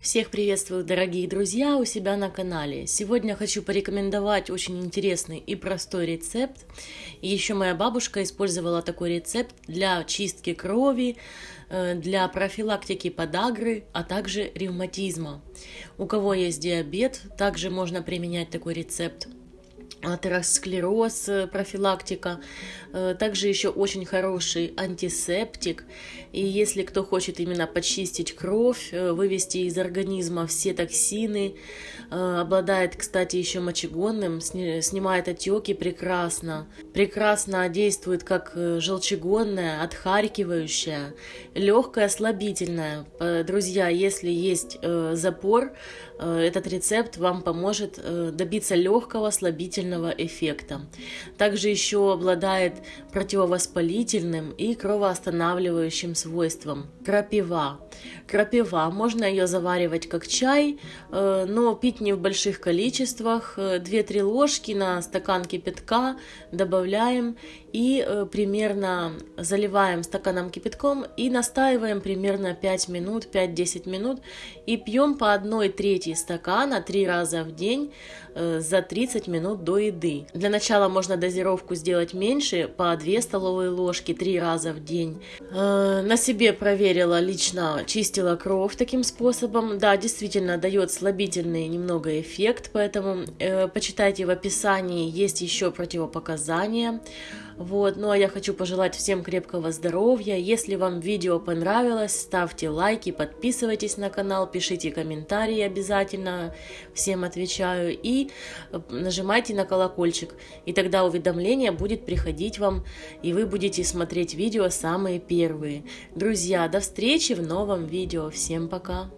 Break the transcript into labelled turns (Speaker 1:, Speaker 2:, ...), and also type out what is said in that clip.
Speaker 1: Всех приветствую, дорогие друзья, у себя на канале. Сегодня хочу порекомендовать очень интересный и простой рецепт. Еще моя бабушка использовала такой рецепт для чистки крови, э, для профилактики подагры, а также ревматизма. У кого есть диабет, также можно применять такой рецепт атеросклероз, э, профилактика. Э, также еще очень хороший антисептик. И если кто хочет именно почистить кровь, э, вывести из организма все токсины, обладает, кстати, еще мочегонным, снимает отеки прекрасно. Прекрасно действует как желчегонная, отхаркивающая, легкая, слабительная. Друзья, если есть запор, этот рецепт вам поможет добиться легкого, слабительного целительного эффекта. Также еще обладает противовоспалительным и кровоостанавливающим свойством. Крапива. Крапива. Можно ее заваривать как чай, э, но пить не в больших количествах. 2-3 э, ложки на стакан кипятка добавляем и э, примерно заливаем стаканом кипятком и настаиваем примерно 5 минут, 5-10 минут и пьем по 1 трети стакана 3 раза в день за 30 минут до еды. Для начала можно дозировку сделать меньше, по 2 столовые ложки 3 раза в день. На себе проверила лично чистила кровь таким способом. Да, действительно дает слабительный немного эффект, поэтому э, почитайте в описании, есть еще противопоказания. Вот, ну а я хочу пожелать всем крепкого здоровья. Если вам видео понравилось, ставьте лайки, подписывайтесь на канал, пишите комментарии обязательно, всем отвечаю. И э, нажимайте на колокольчик, и тогда уведомление будет приходить вам, и вы будете смотреть видео самые первые. Друзья, до встречи в новом видео. Всем пока!